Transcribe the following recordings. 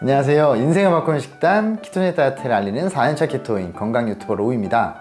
안녕하세요. 인생을 바꾸는 식단 키토제 다이어트를 알리는 4년차 키토인 건강 유튜버 로우입니다.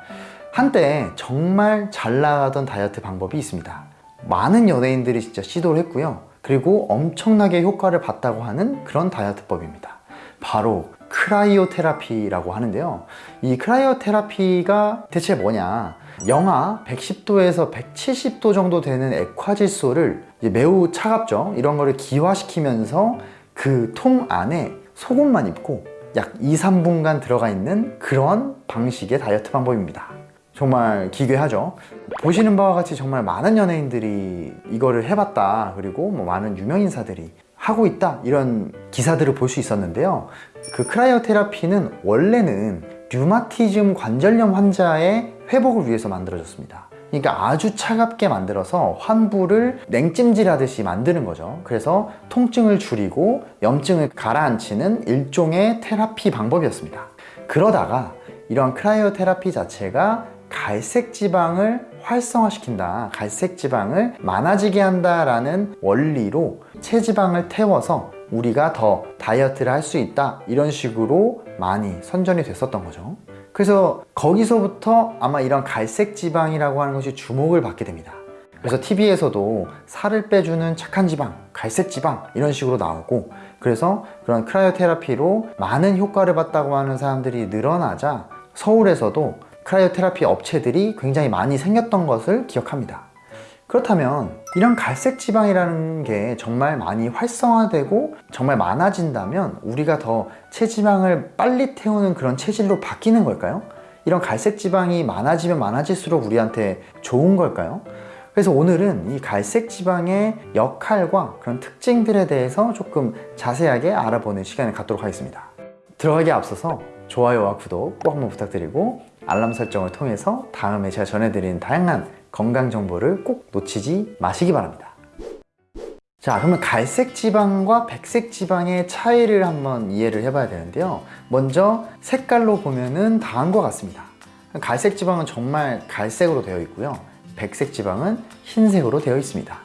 한때 정말 잘 나가던 다이어트 방법이 있습니다. 많은 연예인들이 진짜 시도를 했고요. 그리고 엄청나게 효과를 봤다고 하는 그런 다이어트법입니다. 바로 cryotherapy라고 하는데요. 이 cryotherapy가 대체 뭐냐? 영하 110도에서 170도 정도 되는 액화질소를 매우 차갑죠. 이런 거를 기화시키면서 그 통 안에 속옷만 입고 약 2, 3분간 들어가 있는 그런 방식의 다이어트 방법입니다. 정말 기괴하죠. 보시는 바와 같이 정말 많은 연예인들이 이거를 해봤다. 그리고 뭐 많은 유명인사들이 하고 있다. 이런 기사들을 볼 수 있었는데요. 그 크라이오 테라피는 원래는 류마티즘 관절염 환자의 회복을 위해서 만들어졌습니다. 그러니까 아주 차갑게 만들어서 환부를 냉찜질 하듯이 만드는 거죠. 그래서 통증을 줄이고 염증을 가라앉히는 일종의 테라피 방법이었습니다. 그러다가 이런 크라이오 테라피 자체가 갈색 지방을 활성화시킨다. 갈색 지방을 많아지게 한다라는 원리로 체지방을 태워서 우리가 더 다이어트를 할 수 있다. 이런 식으로 많이 선전이 됐었던 거죠. 그래서 거기서부터 아마 이런 갈색 지방이라고 하는 것이 주목을 받게 됩니다. 그래서 TV에서도 살을 빼주는 착한 지방, 갈색 지방 이런 식으로 나오고 그래서 그런 크라이오 테라피로 많은 효과를 봤다고 하는 사람들이 늘어나자 서울에서도 크라이오 테라피 업체들이 굉장히 많이 생겼던 것을 기억합니다. 그렇다면 이런 갈색 지방이라는 게 정말 많이 활성화되고 정말 많아진다면 우리가 더 체지방을 빨리 태우는 그런 체질로 바뀌는 걸까요? 이런 갈색 지방이 많아지면 많아질수록 우리한테 좋은 걸까요? 그래서 오늘은 이 갈색 지방의 역할과 그런 특징들에 대해서 조금 자세하게 알아보는 시간을 갖도록 하겠습니다. 들어가기 앞서서 좋아요와 구독 꼭 한번 부탁드리고 알람 설정을 통해서 다음에 제가 전해드리는 다양한 건강 정보를 꼭 놓치지 마시기 바랍니다. 자 그러면 갈색 지방과 백색 지방의 차이를 한번 이해를 해봐야 되는데요. 먼저 색깔로 보면은 다음과 같습니다. 갈색 지방은 정말 갈색으로 되어 있고요. 백색 지방은 흰색으로 되어 있습니다.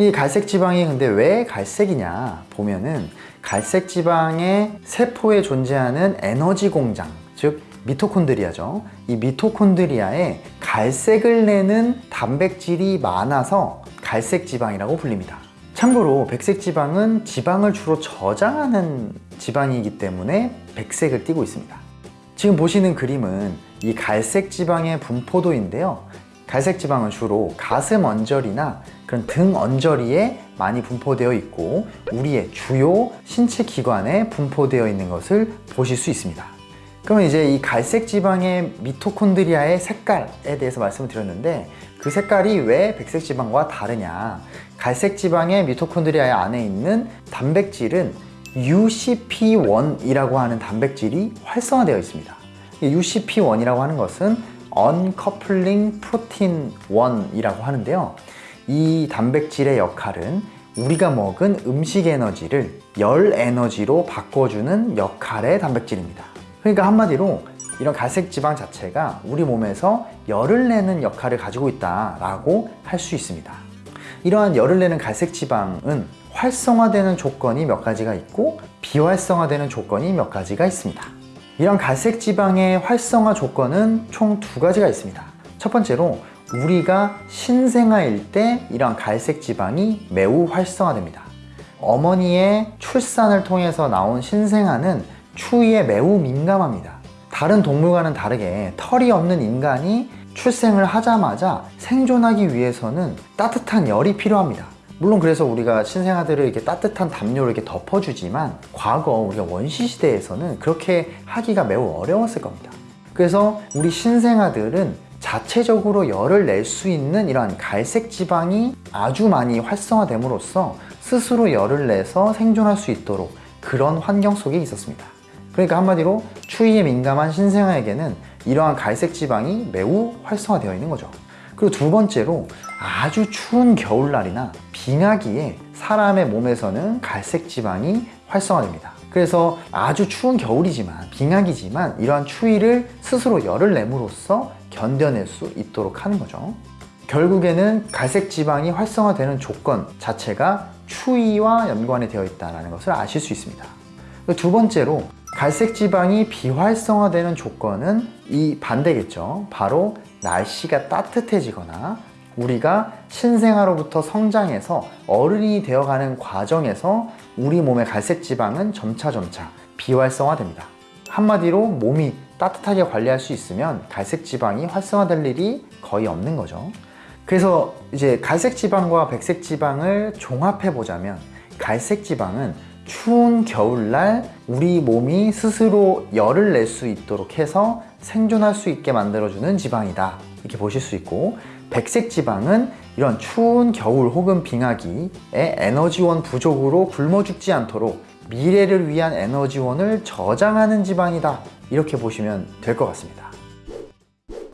이 갈색 지방이 근데 왜 갈색이냐 보면은 갈색 지방의 세포에 존재하는 에너지 공장 즉 미토콘드리아죠. 이 미토콘드리아에 갈색을 내는 단백질이 많아서 갈색 지방이라고 불립니다. 참고로 백색 지방은 지방을 주로 저장하는 지방이기 때문에 백색을 띠고 있습니다. 지금 보시는 그림은 이 갈색 지방의 분포도인데요. 갈색 지방은 주로 가슴 언저리나 그런 등 언저리에 많이 분포되어 있고 우리의 주요 신체 기관에 분포되어 있는 것을 보실 수 있습니다. 그러면 이제 이 갈색 지방의 미토콘드리아의 색깔에 대해서 말씀을 드렸는데 그 색깔이 왜 백색 지방과 다르냐? 갈색 지방의 미토콘드리아 안에 있는 단백질은 UCP1이라고 하는 단백질이 활성화되어 있습니다. UCP1이라고 하는 것은 Uncoupling Protein 1이라고 하는데요. 이 단백질의 역할은 우리가 먹은 음식 에너지를 열 에너지로 바꿔주는 역할의 단백질입니다 그러니까 한마디로 이런 갈색 지방 자체가 우리 몸에서 열을 내는 역할을 가지고 있다라고 할 수 있습니다. 이러한 열을 내는 갈색 지방은 활성화되는 조건이 몇 가지가 있고 비활성화되는 조건이 몇 가지가 있습니다. 이런 갈색 지방의 활성화 조건은 총 두 가지가 있습니다. 첫 번째로 우리가 신생아일 때 이런 갈색 지방이 매우 활성화됩니다. 어머니의 출산을 통해서 나온 신생아는 추위에 매우 민감합니다. 다른 동물과는 다르게 털이 없는 인간이 출생을 하자마자 생존하기 위해서는 따뜻한 열이 필요합니다. 물론 그래서 우리가 신생아들을 이렇게 따뜻한 담요를 이렇게 덮어주지만 과거 우리가 원시 시대에서는 그렇게 하기가 매우 어려웠을 겁니다. 그래서 우리 신생아들은 자체적으로 열을 낼 수 있는 이러한 갈색 지방이 아주 많이 활성화됨으로써 스스로 열을 내서 생존할 수 있도록 그런 환경 속에 있었습니다. 그러니까 한마디로 추위에 민감한 신생아에게는 이러한 갈색 지방이 매우 활성화되어 있는 거죠. 그리고 두 번째로 아주 추운 겨울날이나 빙하기에 사람의 몸에서는 갈색 지방이 활성화됩니다. 그래서 아주 추운 겨울이지만 빙하기지만 이러한 추위를 스스로 열을 내므로써 견뎌낼 수 있도록 하는 거죠. 결국에는 갈색 지방이 활성화되는 조건 자체가 추위와 연관이 되어 있다는 것을 아실 수 있습니다. 두 번째로 갈색 지방이 비활성화되는 조건은 이 반대겠죠. 바로 날씨가 따뜻해지거나 우리가 신생아로부터 성장해서 어른이 되어가는 과정에서 우리 몸의 갈색 지방은 점차점차 비활성화됩니다. 한마디로 몸이 따뜻하게 관리할 수 있으면 갈색 지방이 활성화될 일이 거의 없는 거죠. 그래서 이제 갈색 지방과 백색 지방을 종합해 보자면 갈색 지방은 추운 겨울날 우리 몸이 스스로 열을 낼 수 있도록 해서 생존할 수 있게 만들어주는 지방이다. 이렇게 보실 수 있고 백색 지방은 이런 추운 겨울 혹은 빙하기에 에너지원 부족으로 굶어 죽지 않도록 미래를 위한 에너지원을 저장하는 지방이다. 이렇게 보시면 될 것 같습니다.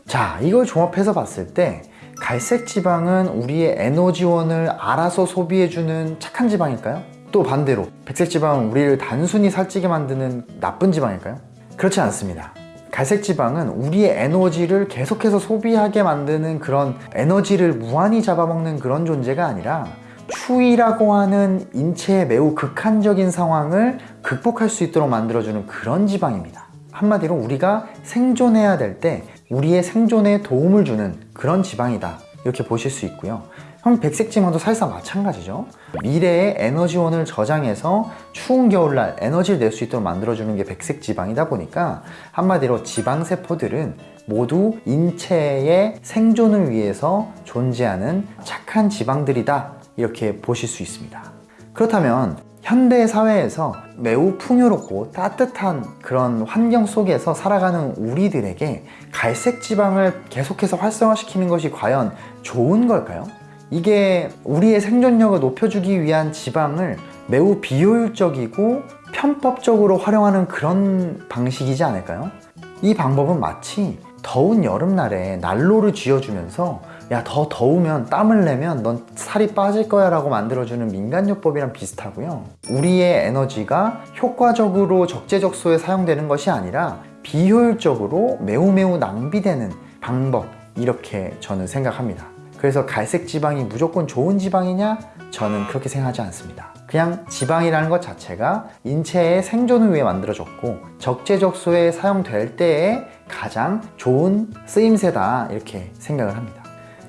자, 이걸 종합해서 봤을 때 갈색 지방은 우리의 에너지원을 알아서 소비해주는 착한 지방일까요? 또 반대로 백색 지방은 우리를 단순히 살찌게 만드는 나쁜 지방일까요? 그렇지 않습니다. 갈색 지방은 우리의 에너지를 계속해서 소비하게 만드는 그런 에너지를 무한히 잡아먹는 그런 존재가 아니라 추위라고 하는 인체의 매우 극한적인 상황을 극복할 수 있도록 만들어주는 그런 지방입니다. 한마디로 우리가 생존해야 될 때 우리의 생존에 도움을 주는 그런 지방이다. 이렇게 보실 수 있고요. 형 백색 지방도 사실상 마찬가지죠. 미래의 에너지원을 저장해서 추운 겨울날 에너지를 낼 수 있도록 만들어주는 게 백색 지방이다 보니까 한마디로 지방 세포들은 모두 인체의 생존을 위해서 존재하는 착한 지방들이다. 이렇게 보실 수 있습니다. 그렇다면 현대 사회에서 매우 풍요롭고 따뜻한 그런 환경 속에서 살아가는 우리들에게 갈색 지방을 계속해서 활성화시키는 것이 과연 좋은 걸까요? 이게 우리의 생존력을 높여주기 위한 지방을 매우 비효율적이고 편법적으로 활용하는 그런 방식이지 않을까요? 이 방법은 마치 더운 여름날에 난로를 쥐어주면서 야 더 더우면 땀을 내면 넌 살이 빠질 거야 라고 만들어주는 민간요법이랑 비슷하고요 우리의 에너지가 효과적으로 적재적소에 사용되는 것이 아니라 비효율적으로 매우 매우 낭비되는 방법 이렇게 저는 생각합니다 그래서 갈색 지방이 무조건 좋은 지방이냐? 저는 그렇게 생각하지 않습니다 그냥 지방이라는 것 자체가 인체의 생존을 위해 만들어졌고 적재적소에 사용될 때에 가장 좋은 쓰임새다 이렇게 생각을 합니다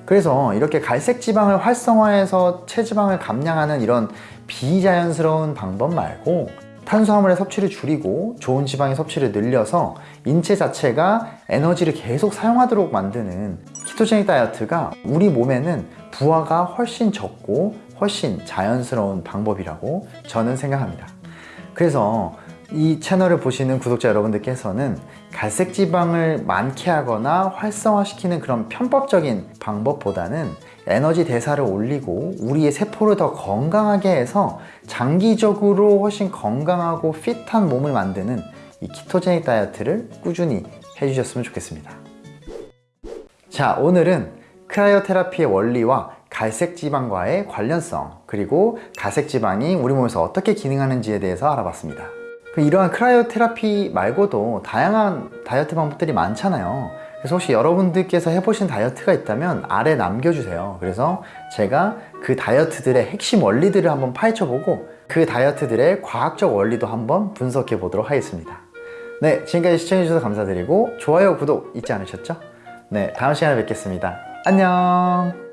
그래서 이렇게 갈색 지방을 활성화해서 체지방을 감량하는 이런 비자연스러운 방법 말고 탄수화물의 섭취를 줄이고 좋은 지방의 섭취를 늘려서 인체 자체가 에너지를 계속 사용하도록 만드는 키토제닉 다이어트가 우리 몸에는 부하가 훨씬 적고 훨씬 자연스러운 방법이라고 저는 생각합니다. 그래서 이 채널을 보시는 구독자 여러분들께서는 갈색 지방을 많게 하거나 활성화시키는 그런 편법적인 방법보다는 에너지 대사를 올리고 우리의 세포를 더 건강하게 해서 장기적으로 훨씬 건강하고 핏한 몸을 만드는 이 키토제닉 다이어트를 꾸준히 해주셨으면 좋겠습니다. 자 오늘은 크라이오 테라피의 원리와 갈색 지방과의 관련성 그리고 갈색 지방이 우리 몸에서 어떻게 기능하는지에 대해서 알아봤습니다. 그 이러한 크라이오 테라피 말고도 다양한 다이어트 방법들이 많잖아요 그래서 혹시 여러분들께서 해보신 다이어트가 있다면 아래 남겨주세요. 그래서 제가 그 다이어트들의 핵심 원리들을 한번 파헤쳐보고 그 다이어트들의 과학적 원리도 한번 분석해 보도록 하겠습니다. 네 지금까지 시청해주셔서 감사드리고 좋아요 구독 잊지 않으셨죠? 네 다음 시간에 뵙겠습니다. 안녕